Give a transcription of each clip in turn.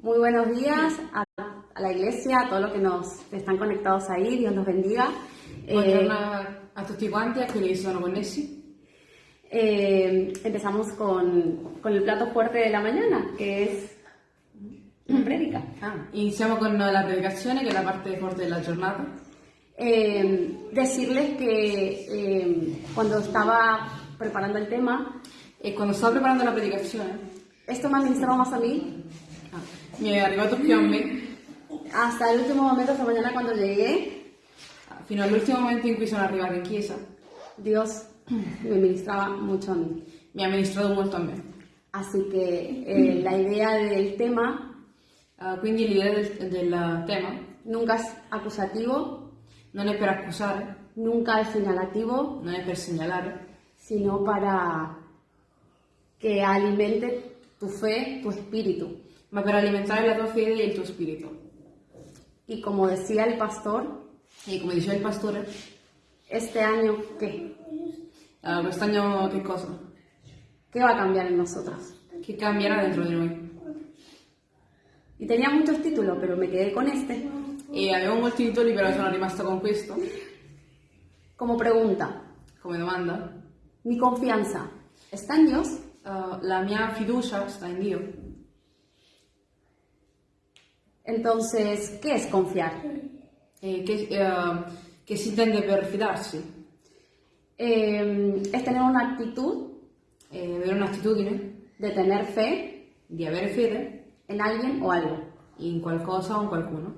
Muy buenos días a, a la iglesia, a todos los que nos están conectados ahí, Dios los bendiga. Buongiorno a tutti quanti, a quelli che sono connessi. Eh, empezamos con, con el plato fuerte de la mañana, que es la prédica. Ah, iniziamo con la predicazione, che è la parte forte della giornata. Eh, decirles que eh, cuando estaba preparando el tema, E quando stavo preparando la predicazione, esto me ministraba más a mí ah, mi è arrivato più a me, hasta el último momento, esta mañana cuando llegué, ah, fino all'ultimo momento in cui sono arrivata in chiesa, Dios me ministraba mucho a mí. mi ha ministrato molto a me. Así que eh, la idea del tema Ah, quindi l'idea del, del tema. nunca es acusativo, non è per accusare, nunca es señalativo, non è per segnalare, sino para que alimente tu fe, tu espíritu. Ma per alimentare la tua fede e il tuo spirito. Y como decía el pastor, E come diceva il pastore, este año, ¿qué? ah, quest'anno che cosa? ¿Qué va a cambiar en nosotros? Che cambierà dentro di noi? Y tenía muchos títulos, pero me quedé con este. E avevo molti titoli, però sono rimasta con questo Como pregunta, come domanda. ¿mi confianza está en Dios? Uh, la mia fiducia sta in Dio. Entonces, ¿qué es confiar? E che, uh, che si intende per fidarsi? Eh, es tener una actitud E avere un'attitudine de tener fe di avere fede en alguien o algo. in qualcosa o in qualcuno.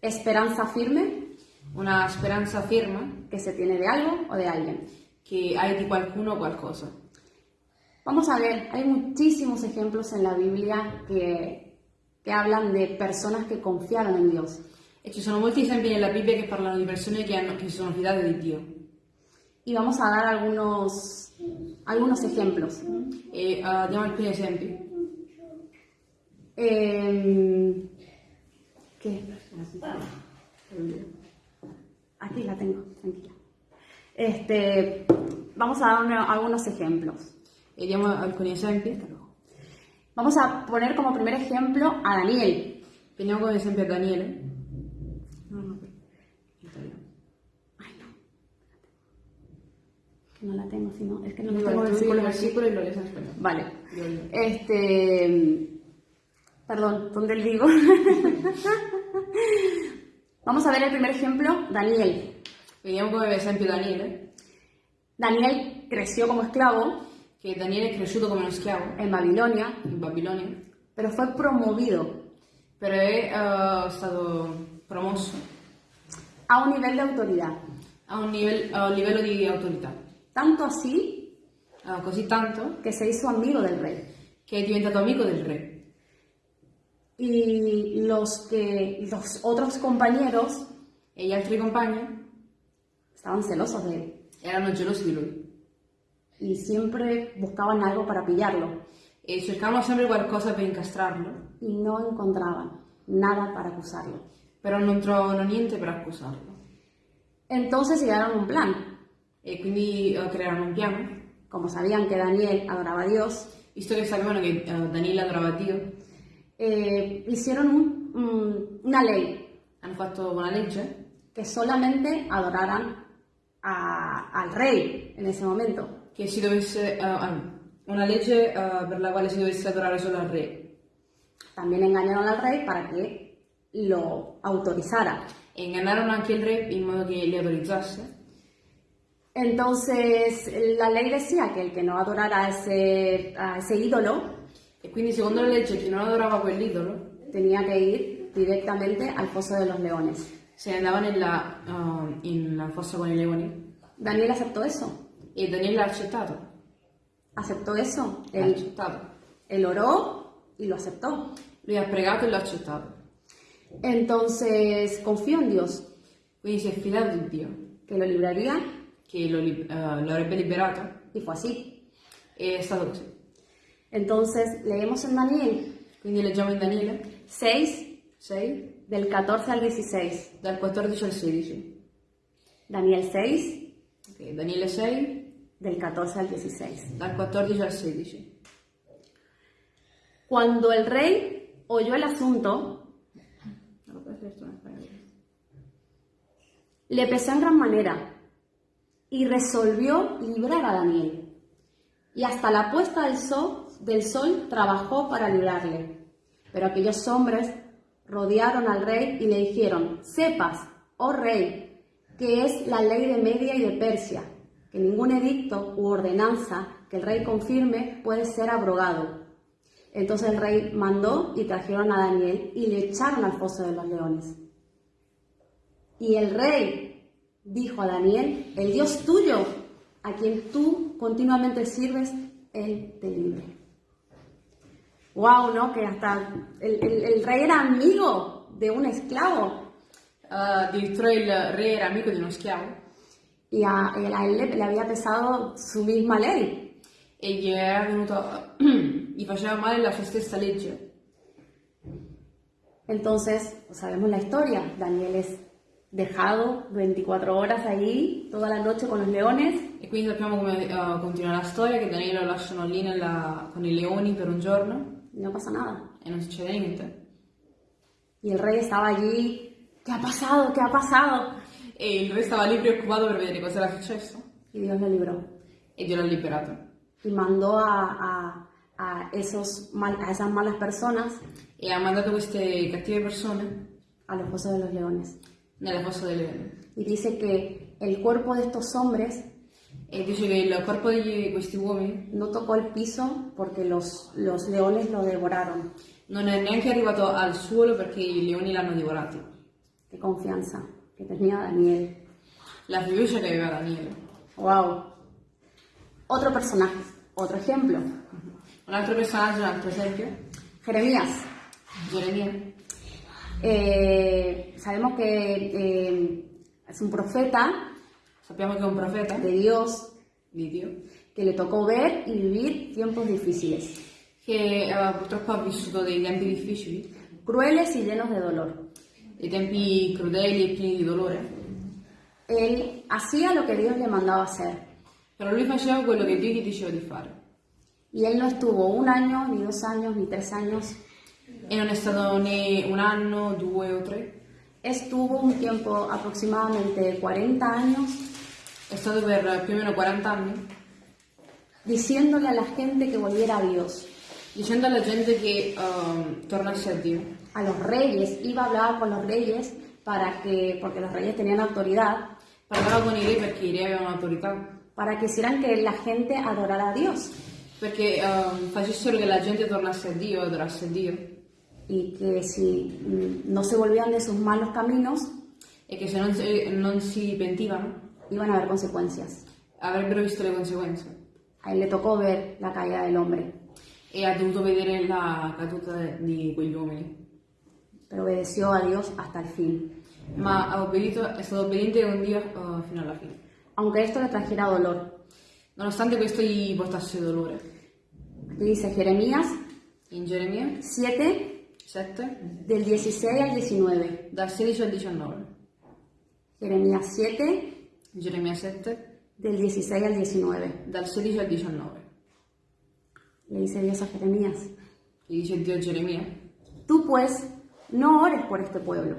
Esperanza firme Una speranza ferma que se tiene de algo o de alguien. che hai di qualcuno o qualcosa. Vamos a ver, hay muchísimos ejemplos en la Biblia que, que hablan de personas que confiaron en Dios. E ci sono molti esempi nella Bibbia che parlano di persone che, hanno, che sono fidate di Dio. Y vamos a dar algunos, algunos ejemplos. E uh, diamo alcuni esempi. Eh, ¿Qué? Aquí la tengo, tranquila. Este, vamos a dar algunos ejemplos. E diamo alcuni esempi. Vamos a poner como primer ejemplo a Daniel. Prendiamo come esempio a Daniele. No, no, Italiano. Ay, no. Que no la tengo, sino, es que no Quindi tengo guarda, tu dici il versículos aquí. versículo e lo lees. Vale. Este. Perdón, ¿dónde le digo? Vamos a ver el primer ejemplo, Daniel. Vediamo come esempio Daniele, Daniel creció como esclavo che Daniele è cresciuto come uno schiavo en Babilonia, in Babilonia, pero fue promovido. Però è eh, stato promosso a un nivel de autoridad. a un, nivel- a un livello di autorità, Tanto así eh, così tanto que se hizo amigo del rey. che è diventato amico del re. Y los que los otros compañeros E gli altri compagni estaban celosos de él. erano gelosi di lui y siempre buscaban algo para pillarlo e cercavano sempre qualcosa per incastrarlo, y no encontraban nada para acusarlo. però non trovavano niente per accusarlo. Entonces llegaron a un plan. E quindi eh, crearono un piano, Como sabían que Daniel adoraba a Dios, visto che sapevano che eh, Daniele adorava Dio, eh, hicieron un- un- una ley hanno fatto una legge que solamente adoraran a- al rey en ese momento. Che si dovesse, eh, ah, una legge eh, per la quale si dovesse adorare solo al re También engañaron al rey para que lo autorizara. e ingannarono anche il re in modo che li autorizzasse. Entonces la ley decía que el que no adorara a ese, a ese ídolo E quindi secondo la legge chi non adorava quell'idolo tenía que ir directamente al foso de los leones. se ne andava nella, eh, in la fossa con i leoni Daniel aceptó eso. E Daniele ha accettato. Aceptó eso. L'ha Él, accettato. él oró y lo aceptó. Lui ha pregato e l'ha accettato. Entonces confió en Dios Quindi si è fidato di Dio, que lo libraría che lo, eh, lo avrebbe liberato y fue así. e è stato così. Entonces leemos en Daniel Quindi leggiamo in Daniele 6 6, del 14 al 16. dal 14 al 16. Daniel 6 Ok, Daniele 6, del 14 al 16. dal 14 al 16. Cuando el rey oyó el asunto, le pesó en gran manera y resolvió librar a Daniel. Y hasta la puesta del sol, del sol trabajó para librarle. Pero aquellos hombres rodearon al rey y le dijeron, sepas, oh rey, que es la ley de Media y de Persia, que ningún edicto u ordenanza que el rey confirme puede ser abrogado. Entonces el rey mandó y trajeron a Daniel y le echaron al foso de los leones. Y el rey dijo a Daniel, el Dios tuyo, a quien tú continuamente sirves, él te libre. Wow, ¿no? Que hasta el, rey era amigo de un esclavo Uh, addirittura il re era amico di uno schiavo y a, él- a él le, le había pesado su misma ley. e gli era venuto, gli faceva male la sua stessa legge. Entonces, pues, sabemos la historia. Daniel es dejado 24 horas ahí, toda la noche con los leones, E quindi sappiamo come uh, continua la storia, che Daniele lo lasciano lì nella- con i leoni per un giorno no pasa nada. e non succede niente. Y el rey estaba allí, ¿qué ha pasado? ¿Qué ha pasado? E il re stava lì preoccupato per vedere cosa era successo Y Dios lo libró. e Dio l'ha liberato. Y mandó a, a- a esos mal- a esas malas personas E ha mandato queste cattive persone a los fosos de los leones. nella fossa dei leoni. Y dice que el cuerpo de estos hombres E dice che il corpo di questi uomini no tocó el piso porque los, los leones lo devoraron. non è neanche arrivato al suolo perché i leoni l'hanno divorato. Qué confianza que tenía Daniel. La fiducia che aveva Daniele. Wow. Otro personaje, otro ejemplo. Un altro personaggio, un altro esempio, Jeremías. Geremia. Eh, sabemos que eh, es un profeta Sappiamo che è un profeta de Dios di Dio que le tocó ver y vivir tiempos difíciles, che eh, purtroppo ha vissuto dei tempi difficili, crueles y llenos de dolor. Dei tempi crudeli e pieni di dolore, Él hacía lo que Dios le mandaba hacer però lui faceva quello che Dio gli diceva di fare. y él no estuvo un año, ni dos años, ni tres años. E non è stato né un anno, due o tre, Estuvo un tiempo aproximadamente 40 años è stato per più o meno 40 anni diciéndole a la gente que volviera a Dios, dicendo alla gente che ehm, tornasse a Dio. A los reyes, iba a hablar con los reyes para que, porque los reyes tenían autoridad, Parlava con i re perché i re avevano autorità, para que hicieran que la gente adorara a Dios perché ehm, facessero che la gente tornasse a Dio, adorasse Dio, y que si mm, no se volvían de sus malos caminos, e che se non si, non si pentivano iban a haber consecuencias. avrebbero visto le conseguenze. A él le tocó ver la caída del hombre, E ha dovuto vedere la caduta di quegli uomini. Pero obedeció a Dios hasta el fin, Ma ha obbedito, è stato obbediente con Dio eh, fino alla fine. aunque esto le trajera dolor. Nonostante questo gli portasse dolore. Aquí dice Jeremías In Geremia 7, 7, del 16 al 19. dal 16 al 19. Jeremías 7, Geremia 7, del 16 al 19. dal 16 al 19. Le dice Dios a Jeremías, Gli dice Dio a Geremia, tú pues no ores por este pueblo,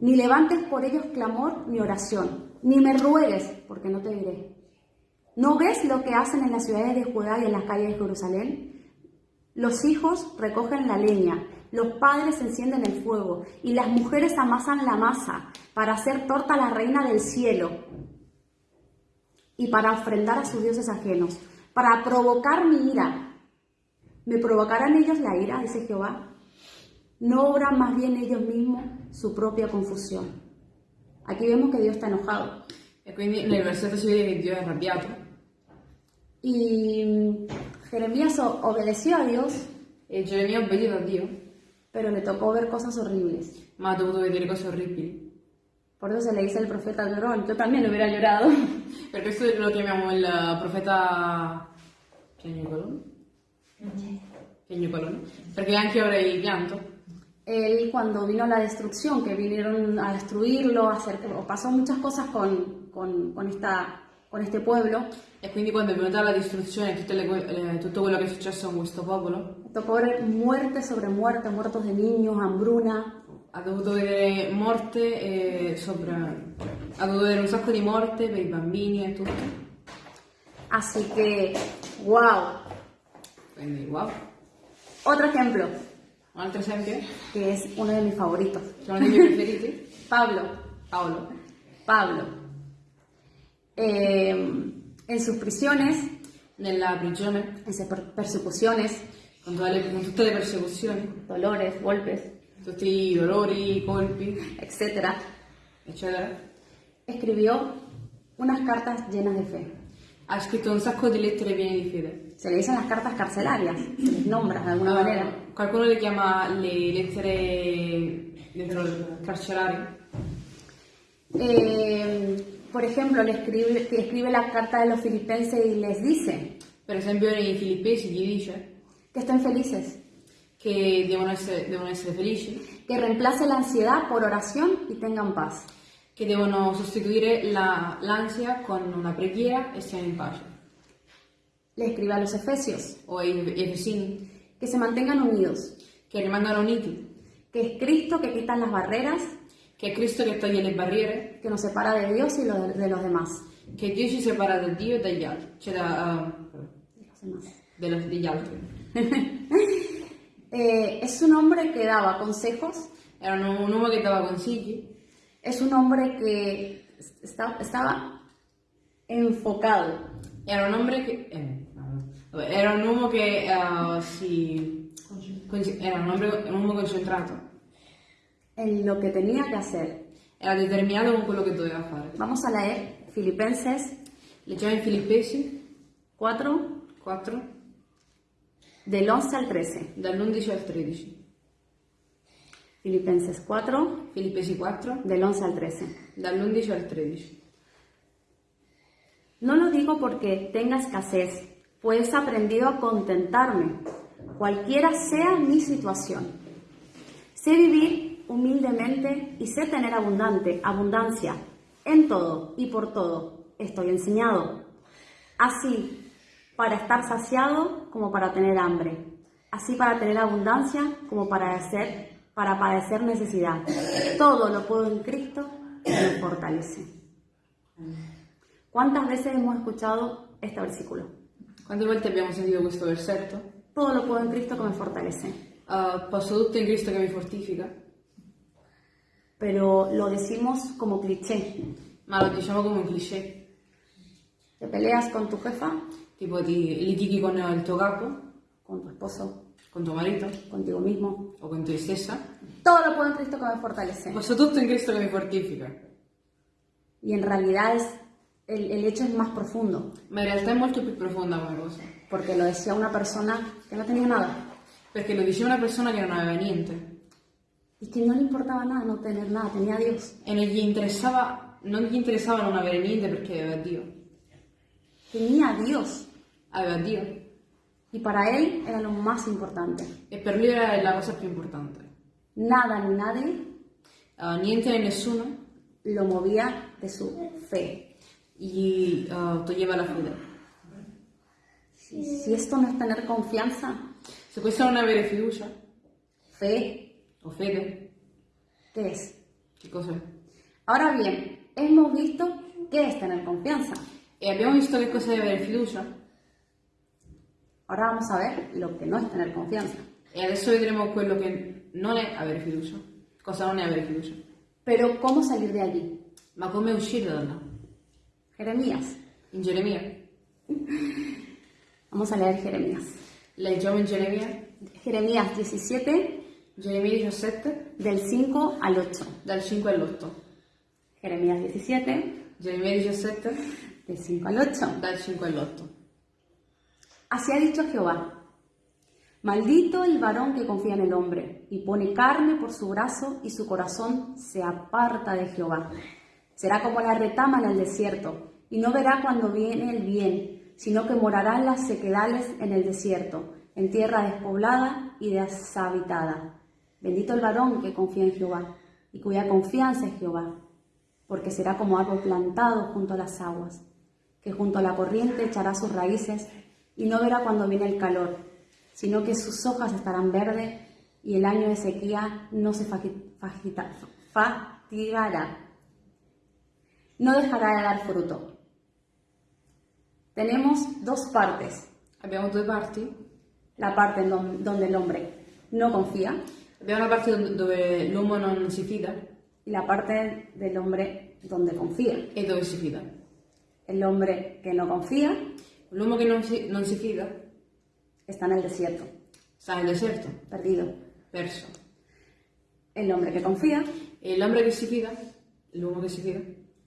ni levantes por ellos clamor ni oración, ni me ruegues, porque no te diré. ¿No ves lo que hacen en las ciudades de Judá y en las calles de Jerusalén? Los hijos recogen la leña, los padres encienden el fuego y las mujeres amasan la masa para hacer torta a la reina del cielo y para ofrendar a sus dioses ajenos, para provocar mi ira. ¿Me provocarán ellos la ira? dice Jehová. ¿No obran más bien ellos mismos su propia confusión? Aquí vemos que Dios está enojado. e quindi nel versetto si vede che Dio è arrabbiato. Y mm, Jeremías o- obedeció a Dios, E Geremia ha obbedito a Dio, pero le tocó ver cosas horribles. ma ha dovuto vedere cose orribili. Por eso se le dice al profeta llorón. Yo también hubiera llorado. Per questo lo chiamiamo il profeta piagnucolone. Piagnucolone. Perché anche ora è pianto. Él cuando vino la destrucción, que vinieron a destruirlo, a hacer, pasó muchas cosas con, con, con esta, con este pueblo. E quindi quando è venuta la distruzione tutte le que- eh, tutto quello che è successo con questo popolo, tocó ver muerte sobre muerte, muertos de niños, hambruna, ha dovuto vedere morte e sopra... ha dovuto vedere un sacco di morte per i bambini e tutto. Así que, wow. Quindi wow. Otro ejemplo, Un altro esempio? que es uno de mis favoritos. Dei miei preferiti? Pablo, Paolo. Pablo. Eh, en sus prisiones, Nella prigione, en sus per- persecuciones, con, tutte le- con tutte le persecuzioni, dolores, golpes, tutti i dolori, colpi, etc., eccetera, escribió unas cartas llenas de fe. ha scritto un sacco di lettere piene di fede. Se le dicen las cartas carcelarias, se les nombra de alguna manera. Qualcuno le chiama le lettere carcerario. Eh, por ejemplo, le escribe, escribe la carta de los filipenses y les dice Per esempio nei Filippesi gli dice que estén felices, che devono essere, devono essere felici, que reemplace la ansiedad por oración y tengan paz. che devono sostituire la- l'ansia con una preghiera e siano in pace. Le escribe a los efesios O Efesini, que se mantengan unidos, che rimangano uniti, que es Cristo que quita las barreras. Che è Cristo che toglie le barriere, que nos separa de Dios y lo- de los demás. che Dio ci separa da Dio e dagli altri, cioè da, De los uh, degli altri. Eh, es un hombre que daba consejos, Era un, un uomo che dava consigli, es un hombre que esta- estaba enfocado. Era un hombre che... eh, vabbè, era un uomo che uh, si... Era un, hombre- un uomo concentrato, en lo que tenía que hacer. era determinato con quello che doveva fare. Vamos a leer Filipenses Leggiamo in Filippesi 4, 4, del 11 al 13. dall'11 al 13. Filipenses 4, Filippesi 4, del 11 al 13. dall'11 al 13. No lo digo porque tenga escasez, pues he aprendido a contentarme, cualquiera sea mi situación. Sé vivir humildemente y sé tener abundante, abundancia en todo y por todo. Estoy enseñado. Así, para estar saciado como para tener hambre. Así para tener abundancia como para para padecer necesidad. Todo lo puedo en Cristo que me fortalece. ¿Cuántas veces hemos escuchado este versículo? Quante volte abbiamo sentito questo versetto? Todo lo puedo en Cristo que me fortalece. Uh, posso tutto in Cristo che mi fortifica, Pero lo decimos como cliché. ma lo diciamo come un cliché. Te peleas con tu jefa, Tipo ti litighi con il tuo capo, con tu esposo, con tuo marito contigo mismo. o con te stessa. Todo lo puedo en Cristo que me fortalece. Posso tutto in Cristo che mi fortifica. Y en realidad es, el, el hecho es más profundo, è molto più profonda come cosa. porque lo decía una persona que no tenía nada Perché lo diceva una persona che non aveva niente y que no le importaba nada no tener nada, tenía a Dios. e non gli interessava, non gli interessava non avere niente perché aveva Dio. Tenía a Dios Aveva Dio. y para él era lo más importante. E per lui era la cosa più importante. Nada ni nadie Uh, niente e nessuno lo movía de su fe. Gli uh, toglieva la fede. Si, si esto no es tener confianza, Se non è avere fiducia fe, o fede, ¿qué es? che cos'è? Ahora bien, hemos visto qué es tener confianza. E abbiamo visto che cosa è avere fiducia Ahora vamos a ver lo que no es tener confianza. e adesso vedremo quello che non è avere fiducia. Cosa non è avere fiducia. Pero ¿cómo salir de allí? Ma come uscire da là? Jeremías. In Geremia. Vamos a leer Jeremías. Leggiamo in Geremia, Jeremías 17, Geremia 17, del 5 al 8. dal 5 all'8. Jeremías 17, Geremia 17, del 5 al 8. dal 5 all'8. Así ha dicho Jehová. Maldito el varón que confía en el hombre y pone carne por su brazo y su corazón se aparta de Jehová. Será como la retama en el desierto y no verá cuando viene el bien, sino que morará en las sequedales en el desierto, en tierra despoblada y deshabitada. Bendito el varón que confía en Jehová y cuya confianza es Jehová, porque será como árbol plantado junto a las aguas, que junto a la corriente echará sus raíces y no verá cuando viene el calor, sino que sus hojas estarán verdes y el año de sequía no se fatigará. No dejará de dar fruto. Tenemos dos partes. Abbiamo due parti. La parte en don- donde el hombre no confía Abbiamo una parte dove- l'uomo non si fida y la parte del hombre donde confía. e dove si fida. El hombre que no confía L'uomo che non si, non si fida está en el desierto, sta nel deserto, perdido. perso. El hombre que confía E l'uomo che si fida, l'uomo che si fida,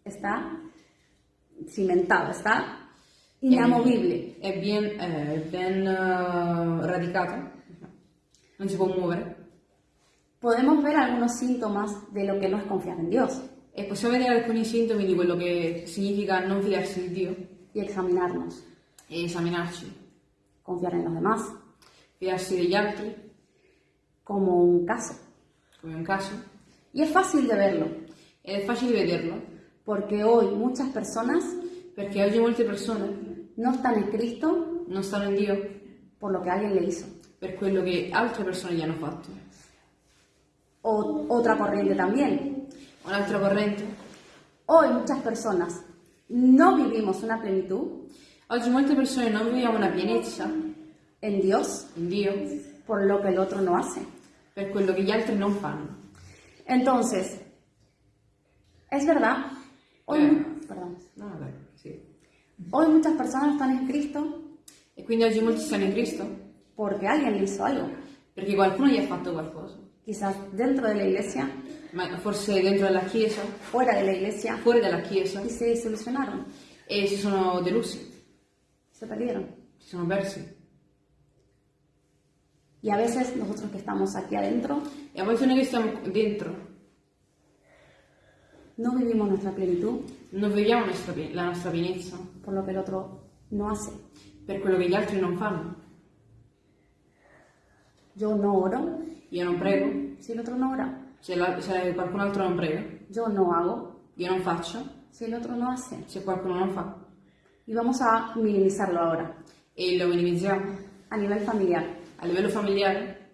está cimentado, está inamovible. è ben, eh, ben radicato, non si può muovere. Podemos ver algunos síntomas de lo que no es confiar en Dios E possiamo vedere alcuni sintomi di quello che significa non fidarsi di Dio y examinarnos. e esaminarci. Confiar en los demás Fidarsi degli altri, como un caso. come un caso. Y es fácil de verlo, è facile vederlo, porque hoy muchas personas perché oggi molte persone no están en Cristo non stanno in Dio por lo que alguien le hizo. per quello che altre persone gli hanno fatto. O otra corriente también. Un'altra corrente. Hoy muchas personas no vivimos una plenitud Oggi molte persone non viviamo una pienezza en Dios in Dio por lo que el otro no hace. per quello che gli altri non fanno. Entonces, es verdad, hoy, Eh. perdón, No, vabbè, sì. hoy muchas personas están en Cristo E quindi oggi molti stanno in Cristo porque alguien le hizo algo. perché qualcuno gli ha fatto qualcosa. Quizás dentro de la iglesia, Ma forse dentro la chiesa, fuera de la iglesia, fuori dalla chiesa, y se desilusionaron, e si sono delusi, se perdieron. si sono persi. Y a veces nosotros que estamos aquí adentro E a volte noi che stiamo dentro no vivimos nuestra plenitud non viviamo nostra la nostra pienezza por lo que el otro no hace. per quello che gli altri non fanno. Yo no oro Io non prego, si el otro no ora. se, la- se qualcun altro non prega, Yo no hago io non faccio, si el otro no hace. se qualcuno non fa. Y vamos a minimizarlo ahora. E lo minimizziamo. A nivel familiar, A livello familiare,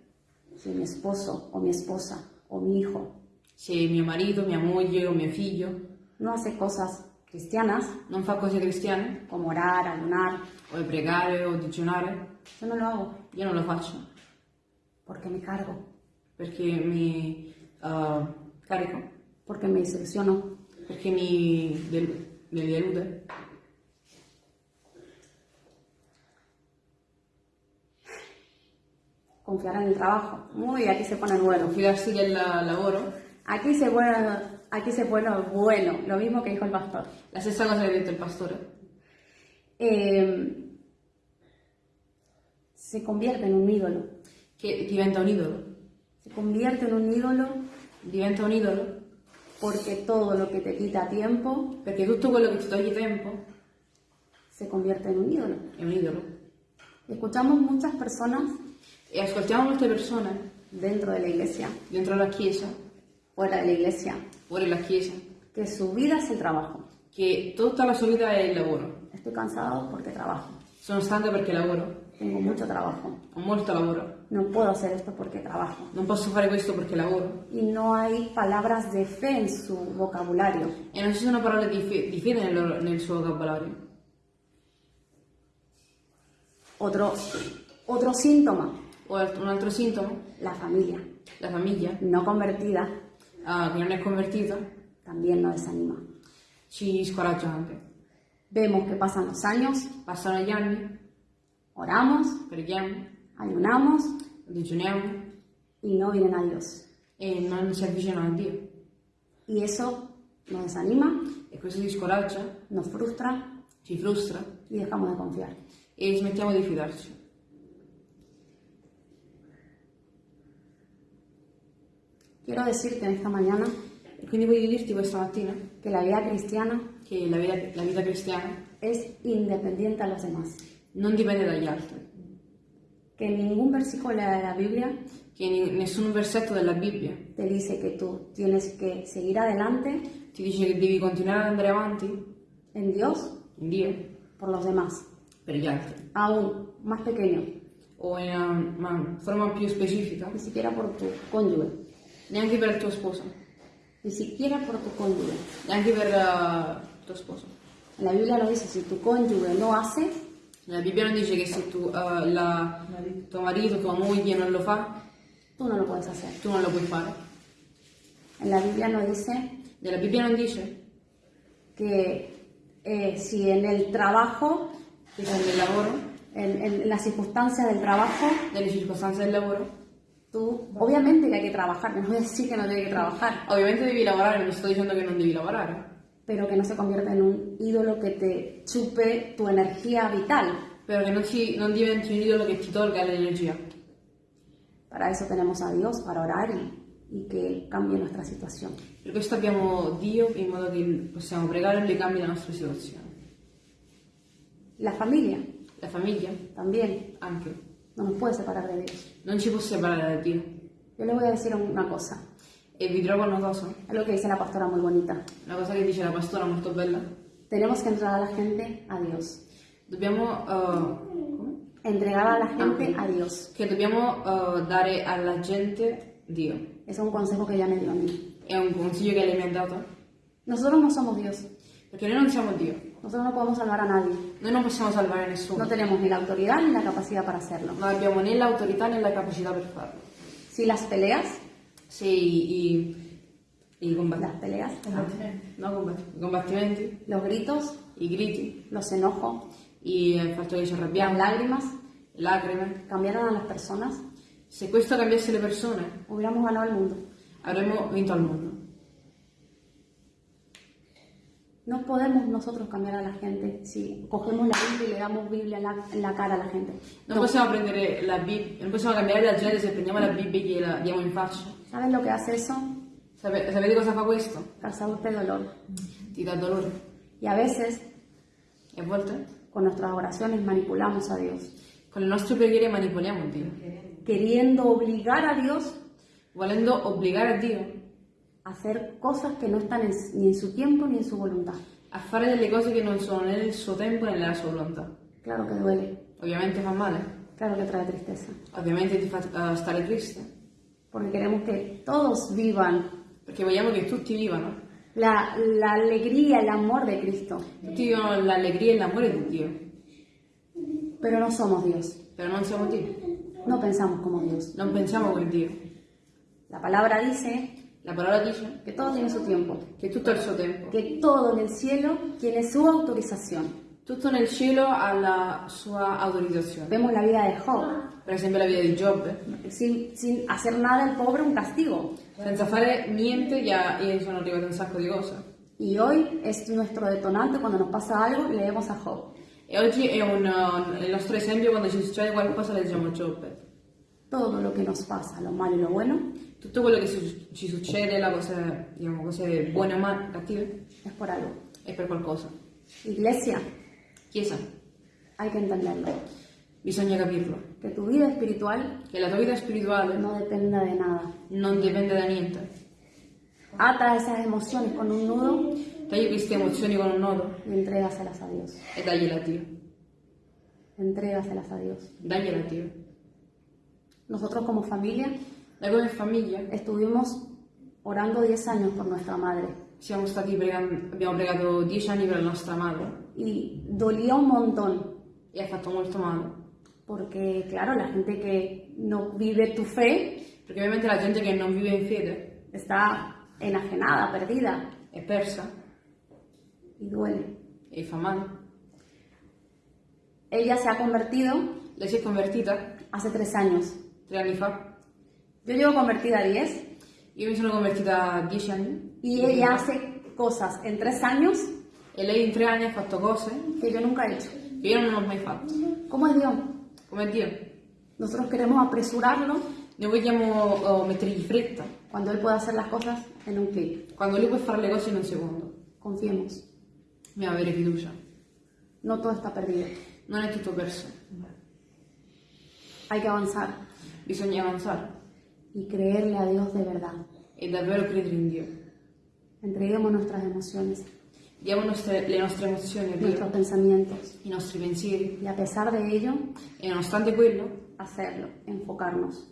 si mi esposo o mi esposa o mi hijo se mio marito, mia moglie o mio figlio no hace cosas cristianas, non fa cose cristiane, como orar, ayunar, o pregare o digiunare, yo no lo hago. Io non lo faccio. Porque me cargo, perché mi eh, carico, porque me desilusiono, perché mi, del- mi delude. confiar en el trabajo. Muy, aquí se pone bueno. Fidarsi del lavoro, Aquí se pone, aquí se pone bueno, lo mismo que dijo el pastor. la stessa cosa che ha detto il pastore, Eh, se convierte en un ídolo. che diventa un idolo, Se convierte en un ídolo diventa un idolo porque todo lo que te quita tiempo perché tutto quello che ti toglie tempo se convierte en un ídolo. è un idolo. Escuchamos muchas personas E ascoltiamo molte persone dentro de la iglesia, dentro la chiesa, fuera de la iglesia, fuori la chiesa, que su vida es el trabajo. che tutta la sua vita è il lavoro. Estoy cansado porque trabajo. Sono stanca perché lavoro, Tengo mucho trabajo. ho molto lavoro, No puedo hacer esto porque trabajo. non posso fare questo perché lavoro. Y no hay palabras de fe en su vocabulario. E non ci sono parole di, fe- di fede nel, loro- nel suo vocabolario. Otro, otro síntoma, O alt- un altro sintomo, la familia la famiglia, no convertida ah, che non è convertita, también nos desanima. ci scoraggia anche. Vemos que pasan los años, Passano gli anni, oramos, preghiamo, ayunamos digiuniamo y no vienen a Dios. e non si avvicinano a Dio. Y eso nos desanima, E questo ci scoraggia, nos frustra ci frustra y dejamos de confiar. e smettiamo di fidarci. Quiero decirte en esta mañana quindi voglio dirti questa mattina que la vida cristiana che la vita, la vita cristiana es independiente a los demás. non dipende dagli altri, Que ningún versículo de la Biblia ni- nessun versetto della Bibbia te dice que tú tienes que seguir adelante ti dice che devi continuare ad andare avanti en Dios. in Dio por los demás, per gli altri. aún más pequeño, O in una ma- forma più specifica, ni siquiera por tu cónyuge, neanche per il tuo sposo, ni siquiera por tu cónyuge. neanche per eh, il tuo sposo. En la Biblia nos dice, si tu cónyuge no hace, La Bibbia non dice che se tu, eh, la- tuo marito, tua moglie non lo fa, tú no lo puedes hacer. tu non lo puoi fare. En la Biblia nos dice Nella Bibbia non dice que eh, si en el trabajo, che se nel lavoro, en, en las circunstancias del trabajo, nelle circostanze del lavoro, tú, obviamente que hay que trabajar, no voy a decir que no tiene que trabajar, ovviamente devi lavorare, non sto dicendo che non devi lavorare, pero que no se convierta en un ídolo que te chupe tu energía vital. però che non, si- non diventi un idolo che ti tolga l'energia. Para eso tenemos a Dios, para orar y, y que Él cambie nuestra situación. Per questo abbiamo Dio in modo che possiamo pregare e Lui cambi la nostra situazione. La familia La famiglia, también anche, no nos puede separar de Dios. non ci può separare da Dio. Yo les voy a decir una cosa, E vi dirò una cosa, algo que dice la pastora muy bonita. una cosa che dice la pastora molto bella. Tenemos que entregar a la gente a Dios. Dobbiamo, eh? Entregar a la gente a Dios. che dobbiamo eh, dare alla gente Dio. Es un consejo que ella me dio a mí. È un consiglio che lei mi ha dato, Nosotros no somos Dios. perché noi non siamo Dio. Nosotros no podemos salvar a nadie. Noi non possiamo salvare No nessuno. tenemos ni la autoridad ni la capacidad para hacerlo. Non abbiamo né l'autorità né la capacità per farlo. Si las peleas, Se i, i, i combatti- las peleas, no, combatti- i combattimenti, los gritos, i griti, los enojos, i- il fatto che ci las arrabbiamo, lágrimas le lacrime, cambiaran a las personas, se questo cambiasse le persone, hubiéramos ganado el mundo. avremmo vinto al mondo. No podemos nosotros cambiar a la gente si cogemos la Biblia y le damos Biblia en la, en la cara a la gente. Non possiamo prendere la Bibbia, non possiamo cambiare la gente se prendiamo la Bibbia e gliela diamo in faccia. ¿Saben lo que hace eso? Sape- sapete cosa fa questo? Causarte dolor. Ti dà dolore. Y a veces E a volte con nuestras oraciones manipulamos a Dios, con le nostre preghiere manipoliamo Dio, queriendo obligar a Dios volendo obbligare a Dio a hacer cosas que no están en- ni en su tiempo ni en su voluntad. a fare delle cose che non sono nel suo tempo né nella sua volontà. Claro que duele, Ovviamente fa male, claro que trae tristeza, ovviamente ti fa eh, stare triste, porque queremos que todos vivan. Perché vogliamo che tutti vivano, la, la alegría, el amor de Cristo, tutti vivano l'allegria e l'amore di Dio, pero no somos Dios, però non siamo Dio, no pensamos como Dios. non pensiamo come Dio. La palabra dice La parola dice que todo tiene su tiempo, che tutto il suo tempo, que todo en el cielo tiene su autorización. tutto nel cielo ha la sua autorizzazione. Vemos la vida de Job, Per esempio la vita di Giobbe, sin, sin hacer nada el pobre un castigo. senza fare niente ha- gli sono arrivate un sacco di cose. Y hoy es nuestro detonante cuando nos pasa algo, leemos a Job. E oggi è un, il nostro esempio quando ci succede qualcosa leggiamo Giobbe. Todo lo que nos pasa, lo malo y lo bueno, Tutto quello che su- ci succede, la cose, diciamo, cose buone o male, cattive, es por algo. è per qualcosa. Iglesia, Chiesa, hay que entenderlo. bisogna capirlo. Que tu vida espiritual Che la tua vita spirituale no dependa de nada. non dipende da niente. Ata esas emociones con un nudo Tagli queste emozioni con un nodo y entrégaselas a Dios. e dagliela a Dio. Entrégaselas a Dios. Dagliela a Dio. Nosotros como familia Noi come famiglia estuvimos orando 10 años por nuestra madre siamo stati pregando, abbiamo pregato dieci anni per la nostra madre y dolía un montón e ha fatto molto male. porque claro, la gente que no vive tu fe Perché ovviamente la gente che non vive in fede está enajenada, perdida è persa y duele. e fa male. Ella se ha convertido Lei si è convertita hace tres años. Tre anni fa. Yo llevo convertida a 10 Io mi sono convertita dieci anni y ella hace cosas en tres años e lei in tre anni ha fatto cose que yo nunca he hecho. che io non ho mai fatto. ¿Cómo es Dios? Come Dio. Nosotros queremos apresurarlo Noi vogliamo oh, mettergli fretta cuando Él puede hacer las cosas en un clic. quando lui può fare le cose in un secondo. Confiemos. Dobbiamo avere fiducia. No todo está perdido. Non è tutto perso. Hay que avanzar Bisogna avanzare y creerle a Dios de verdad. e davvero credere in Dio. Entreguemos nuestras emociones. diamo nostre- le nostre emozioni a nuestros Dio, pensamientos. i nostri pensieri Y a pesar de ello, e nonostante quello hacerlo, enfocarnos.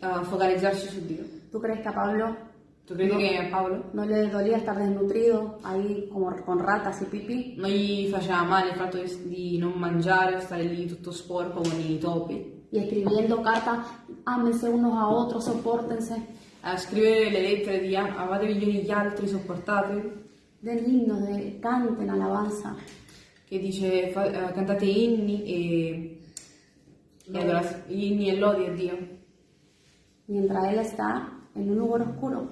eh, focalizzarci su Dio. ¿Tú crees que a Pablo Tu credi No. che a Paolo no le dolía estar desnutrido ahí como con ratas y pipí? non gli faceva male il fatto di, di non mangiare, stare lì tutto sporco con i topi, Y escribiendo cartas, ámense unos a otros, soportense, a scrivere le lettere di "Ah, amatevi gli uni gli altri, sopportatevi, den himnos, de, canten alabanza. che dice fa- eh, cantate inni e, e adora- inni e lodi a Dio, Mientras él está en un lugar oscuro,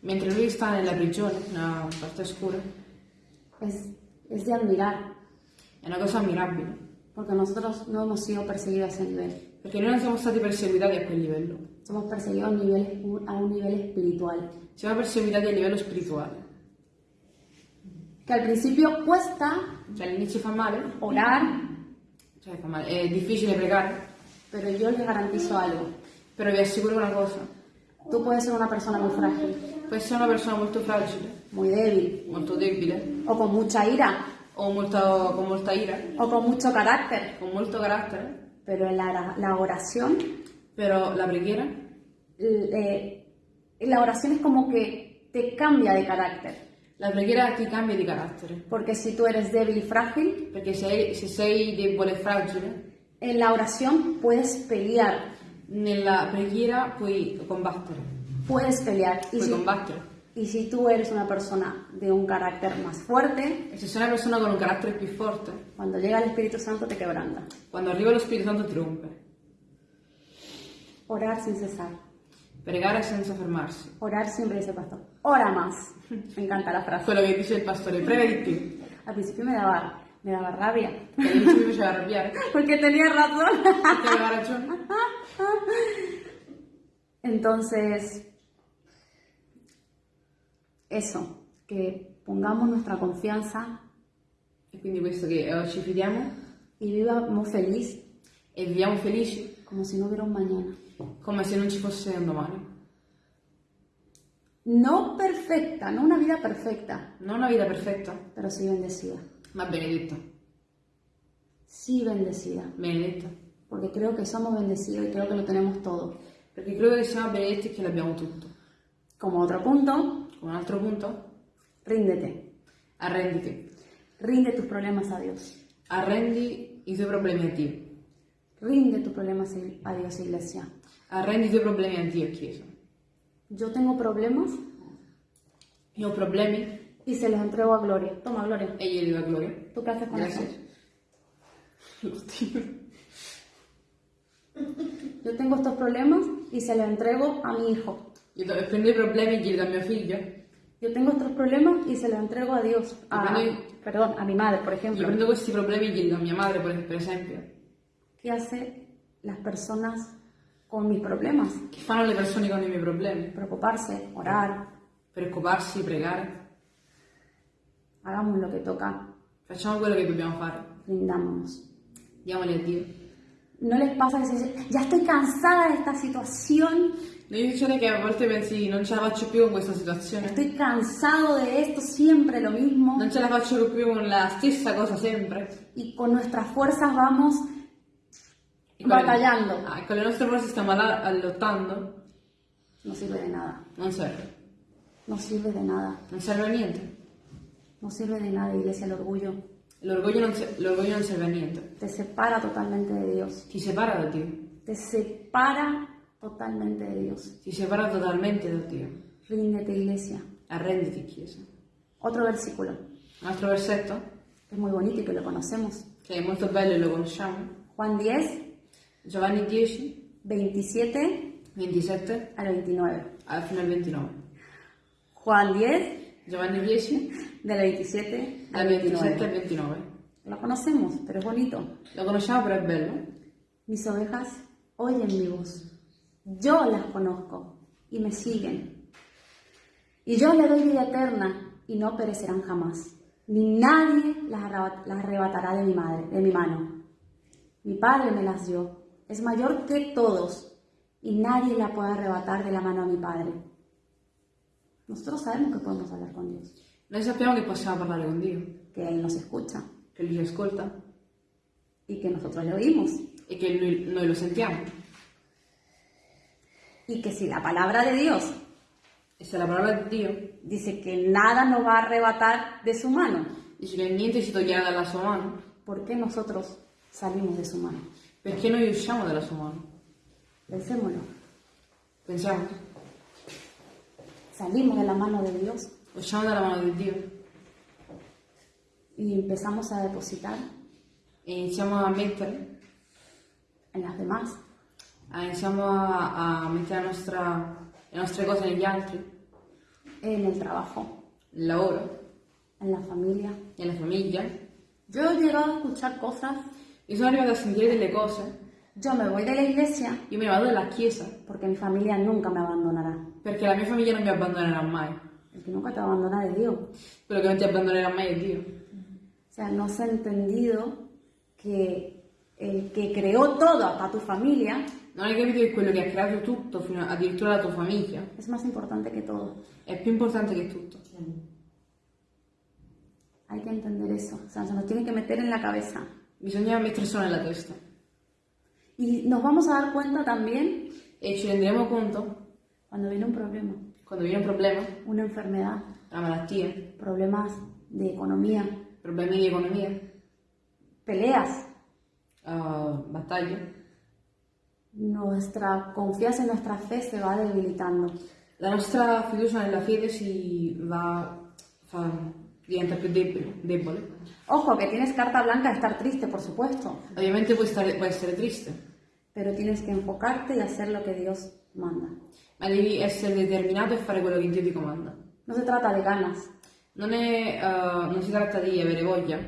mentre lui sta nella prigione, nella parte oscura. es, es de admirar, È una cosa ammirabile, porque nosotros no hemos sido perseguidos a ese nivel. Perché noi non siamo stati perseguitati a quel livello, Somos perseguidos a un nivel, a un nivel espiritual. siamo perseguitati a livello spirituale. Que al principio cuesta Cioè all'inizio fa male, orar, cioè fa male, è difficile pregare, pero yo les garantizo algo. però vi assicuro una cosa, Tú puedes ser una persona muy frágil, puoi essere una persona molto fragile, muy débil, molto debile, o con mucha ira, o molto- con molta ira, o con mucho carácter, con molto carattere, pero la, la oración, però la preghiera eh, la oración es como que te cambia de carácter. La preghiera ti cambia di carattere, Porque si tú eres débil y frágil, perché se, se sei debole e fragile, en la oración puedes pelear, nella preghiera puoi combattere, puedes pelear. Y puoi si, combattere. Y si tú eres una persona de un carácter más fuerte, se sei una persona con un carattere più forte, cuando llega el Espíritu Santo te quebranta. quando arriva lo Spirito Santo ti rompe. Orar sin cesar. Pregare senza fermarsi. Orar siempre dice el pastor. Ora más. Me encanta la frase. Quello che dice il pastore, prega di più. Al principio me daba, me daba rabia. All'inizio mi faceva arrabbiare, Porque tenía razón. ragione. Entonces, eso, que pongamos nuestra confianza E quindi questo che y vivamos feliz e viviamo felici como si no hubiera un mañana. come se non ci fosse un domani. No perfecta, no una vida perfecta, Non una vita perfetta, pero sí bendecida. ma benedetta. Sí bendecida, Benedetta. porque creo que somos bendecidos y creo que lo tenemos todo. Perché credo che siamo benedetti e che l'abbiamo tutto. Como otro punto, Un altro punto, ríndete. arrenditi. Rinde tus problemas a Dios. Arrendi i tuoi problemi a Dio. Rinde tus problemas a Dios, iglesia. Arrendi i tuoi problemi a Dio, Chiesa. Yo tengo problemas Io ho problemi y se los entrego a Gloria. Toma, Gloria. e glieli do a Gloria. ¿Tú qué haces con Grazie. eso? Lo tiro. Yo tengo estos problemas y se los entrego a mi hijo. Do- prendo i problemi do a mio figlio. Yo tengo estos problemas y se los entrego a Dios. A, Depende- perdón, a mi madre, por ejemplo. prendo questi problemi do a mia madre, per esempio. ¿Qué hace las personas con mis problemas? Che fanno le persone con i miei problemi? Preocuparse, orar, Preoccuparsi, pregare. hagamos lo que toca, Facciamo quello che dobbiamo fare. rindámonos. Diamoli a Dio. ¿No les pasa que se dice, ya estoy cansada de esta situación, Non vi succede che a volte pensi non ce la faccio più con questa situazione? estoy cansado de esto, siempre lo mismo, Non ce la faccio più con la stessa cosa sempre? y con nuestras fuerzas vamos batallando? Ah, e con le nostre forze stiamo lottando? No sirve de nada, Non serve. no sirve de nada, Non serve a niente. no sirve de nada, iglesia, el orgullo. L'orgoglio non, se- l'orgoglio non serve a niente. Te separa totalmente de Dios, Ti separa da Dio. te separa totalmente de Dios. Ti separa totalmente da Dio. Ríndete, iglesia. Arrenditi, Chiesa. Otro versículo, Un altro versetto, que es muy bonito y que lo conocemos. che è molto bello e lo conosciamo. Juan 10, Giovanni 10, 27 27 al 29. al fino al 29. Juan 10, Giovanni 10, del 27 dal al 27 al 29. 29. Lo conocemos, pero es bonito. Lo conosciamo però è bello. Mis ovejas oyen mi voz. Yo las conozco y me siguen. Y yo les doy vida eterna y no perecerán jamás. Ni nadie las arrebat- las arrebatará de mi madre, de mi mano. Mi padre me las dio. Es mayor que todos y nadie la puede arrebatar de la mano a mi padre. Nosotros sabemos que podemos hablar con Dios. Noi sappiamo che possiamo parlare con Dio, que Él nos escucha che Lui ci ascolta y que nosotros le oímos. e che lui- noi lo sentiamo. Y que si la palabra de Dios E se la parola di Dio dice que nada nos va a arrebatar de su mano, dice che niente ci toglierà dalla sua mano, ¿por qué nosotros salimos de su mano? perché noi usciamo dalla sua mano? Pensémoslo. Pensiamo, Salimos de la mano de Dios usciamo dalla mano di Dio y empezamos a depositar e iniziamo a mettere, en las demás. A- iniziamo a, a mettere la nostra- le nostre cose negli altri, en el trabajo, nel lavoro, en la familia. nella famiglia. Yo he llegado a escuchar cosas, Io sono arrivata a sentire delle cose, yo me voy de la iglesia io me vado dalla chiesa porque mi familia nunca me abandonará. perché la mia famiglia non mi abbandonerà mai. El que nunca te va a abandonar es Dios. Quello che non ti abbandonerà mai è Dio. O sea, no se ha entendido que el que creó todo, hasta tu familia, Non hai capito che quello che ha creato tutto, fino a- addirittura la tua famiglia, es más importante que todo. è più importante che tutto. Hay que entender eso. O sea, se nos tiene que meter en la cabeza. Bisogna metterselo nella testa. Y nos vamos a dar cuenta también E ci renderemo conto, cuando viene un problema, quando viene un problema, una enfermedad, una malattia, problemas de economía, problemi di economia, peleas, uh, battaglie, nuestra confianza y nuestra fe se va debilitando. la nostra fiducia nella fede si va, fa, diventa più debole, debole. Ojo, que tienes carta blanca de estar triste, por supuesto, Ovviamente puoi, stare, puoi essere triste, pero tienes que enfocarte y hacer lo que Dios manda. ma devi essere determinato e fare quello che Dio ti comanda. No se trata de ganas, Non, è, uh, non si tratta di avere voglia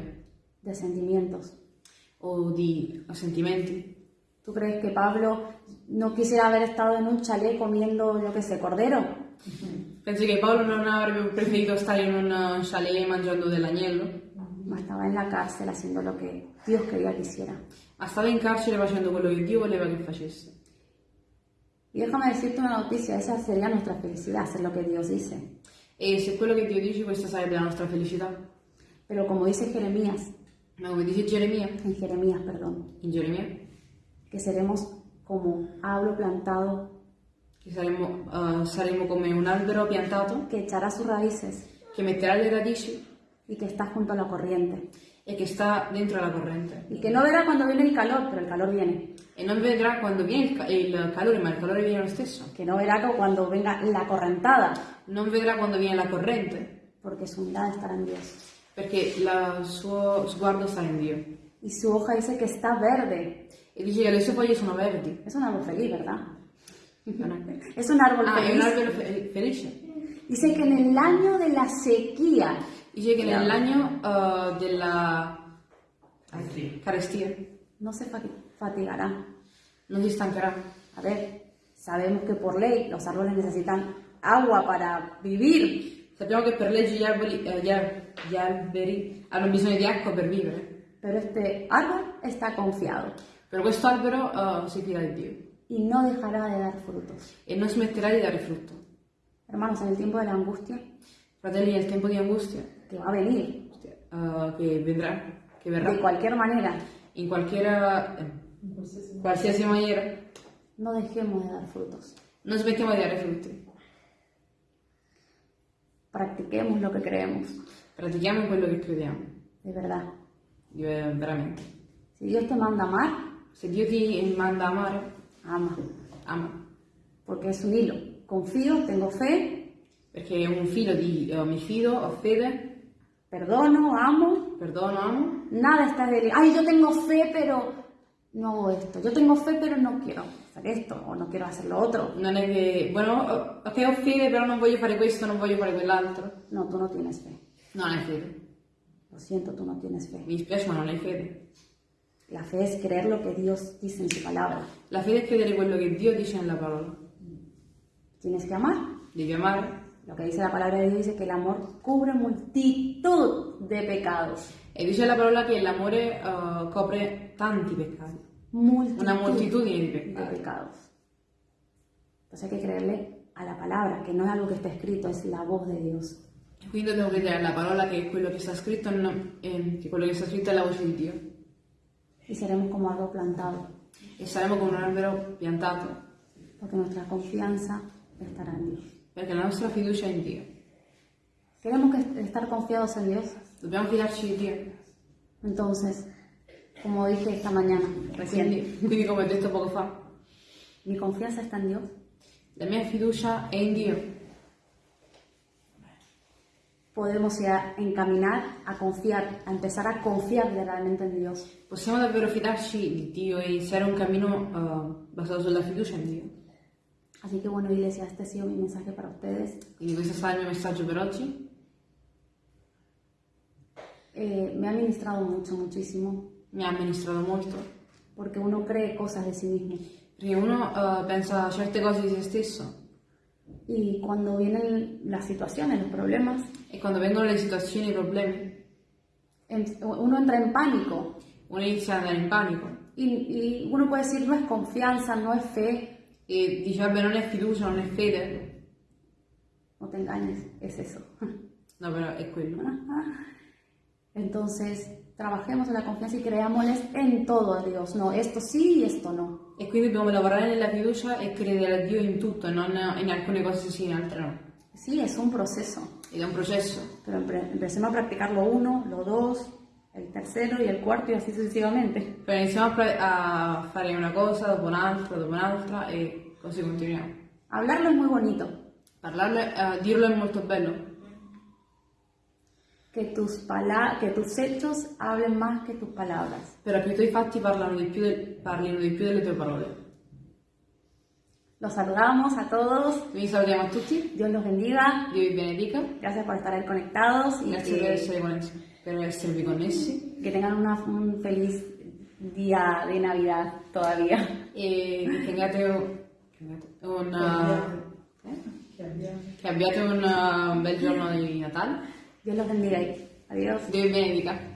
de sentimientos. O di sentimenti. ¿Tú crees que Pablo no quisiera haber estado en un chalet comiendo, yo qué sé, cordero? Pensi che Paolo non avrebbe preferito stare in un chalet mangiando dell'agnello? Ma estaba en la cárcel haciendo lo que Dios quería que hiciera. Ma stava in carcere facendo quello che Dio voleva che facesse. Y déjame decirte una noticia, esa sería nuestra felicidad, hacer lo que Dios dice. E se quello che Dio dice, questa sarebbe la nostra felicità. Pero como dice Jeremías, Come dice Geremia, en Jeremías, perdón, in Geremia, que seremos como árbol plantado che saremo, uh, saremo come un albero piantato que echará sus raíces che metterà le radici y que está junto a la corriente. e che sta dentro la corrente. Y que no verá cuando viene el calor, pero el calor viene. E non vedrà quando viene il, ca- il calore, ma il calore viene lo stesso. Que no verá cuando venga la correntada, Non vedrà quando viene la corrente, porque su mirada estará en Dios. Perché la- il suo sguardo sta in Dio. Y su hoja dice que está verde. E dice che le sue foglie sono verdi. Es un árbol feliz, ¿verdad? Es un árbol Ah, è un feliz. albero fe- felice. Dice que en el año de la sequía, Dice che nell'anno uh, della carestia no se fati- fatigará. non si stancherà. A ver, sabemos que por ley los árboles necesitan agua para vivir, Sappiamo che per legge gli, arboli- eh, gli al- gli alberi hanno bisogno di acqua per vivere, pero este árbol está confiado però questo albero uh, si fida di Dio y no dejará de dar frutos. e non smetterà di dare frutto. Hermanos, en el tiempo de la angustia, Fratelli, nel tempo di angustia que va a venir uh, che vedrà, che de verrà cualquier manera, in eh, qualsiasi maniera, no dejemos de dar frutos. non smettiamo di dare frutti. Practiquemos lo que creemos, Pratichiamo quello che crediamo, de verdad. eh, veramente. Si Dios te manda a amar, Se Dio ti manda a amare, ama, ama. porque es un hilo. Confío, tengo fe, Perché è un filo di eh, mi fido, ho fede, perdono, amo, perdono, amo. nada está de... Ay, yo tengo fe, pero no hago esto. Yo tengo fe, pero no quiero hacer esto o no quiero hacer lo otro. Non è che, bueno, ok, ho fede, però non voglio fare questo, non voglio fare quell'altro. No, tú no tienes fe. Non hai fede. Lo siento, tú no tienes fe. Mi dispiace, ma non hai fede. La fe es creer lo que Dios dice en su palabra. La fede è credere quello che Dio dice nella parola. Tienes que amar. Devi amare. Lo que dice la palabra de Dios dice que el amor cubre multitud de pecados. E dice la parola che l'amore eh, copre tanti peccati. Multitud Una moltitudine di de peccati. pecados. Entonces hay que creerle a la palabra, que no es algo que está escrito, es la voz de Dios. Quindi dobbiamo credere alla parola che quello che sta scritto, non- eh, che quello che sta scritto è la voce di Dio. Y seremos como árbol plantado, E saremo come un albero piantato, porque nuestra confianza estará en Dios. perché la nostra fiducia è in Dio. Queremos que- estar confiados en Dios. Dobbiamo fidarci di Dio. Entonces, como dije esta mañana, recién, Quindi, come ho detto poco fa, mi confianza está en Dios. la mia fiducia è in Dio. Podemos ya encaminar a confiar, a empezar a confiar realmente en Dios. Possiamo davvero fidarci di Dio e iniziare un cammino eh, basato sulla fiducia in Dio. Así que bueno, iglesia, este ha sido mi mensaje para ustedes. Quindi questo sarà il mio messaggio per oggi. Eh, me ha ministrado mucho, muchísimo, Mi ha amministrato molto. porque uno cree cosas de sí mismo. Perché uno eh, pensa certe cose di se stesso Y cuando vienen las situaciones, los problemas, e quando vengono le situazioni, i problemi, en- uno entra en pánico. uno inizia ad andare in panico Y, y uno puede decir, no es confianza, no es fe. e dice vabbè non è fiducia, non è fede. No te engañes, es eso. No, però è quello. Entonces, trabajemos en la confianza y creámosles en todo a Dios. No, esto sí y esto no. E quindi dobbiamo lavorare nella fiducia e credere a Dio in tutto e non in alcune cose sì, in altre no. Sí, es un proceso. È un processo. Pero empecemos a practicar lo uno, lo dos, el tercero y el cuarto y así sucesivamente. Però iniziamo a, fare una cosa dopo un'altra, dopo un'altra e così continuiamo. Hablarlo es muy bonito. Parlarlo, eh, dirlo è molto bello, Que tus, pala- que tus hechos hablen más que tus palabras. però che i tuoi fatti parlano di più del- parlino di più delle tue parole. Los saludamos a todos. Quindi salutiamo a tutti, Dios los bendiga. Dio vi benedica, Gracias por estar ahí conectados y grazie per, que, essere connessi, per esservi connessi que tengan una- un feliz día de Navidad todavía. e che tengate un, eh? che abbiate un bel giorno di Natale. Dios los bendiga. Adiós. Dio vi benedica.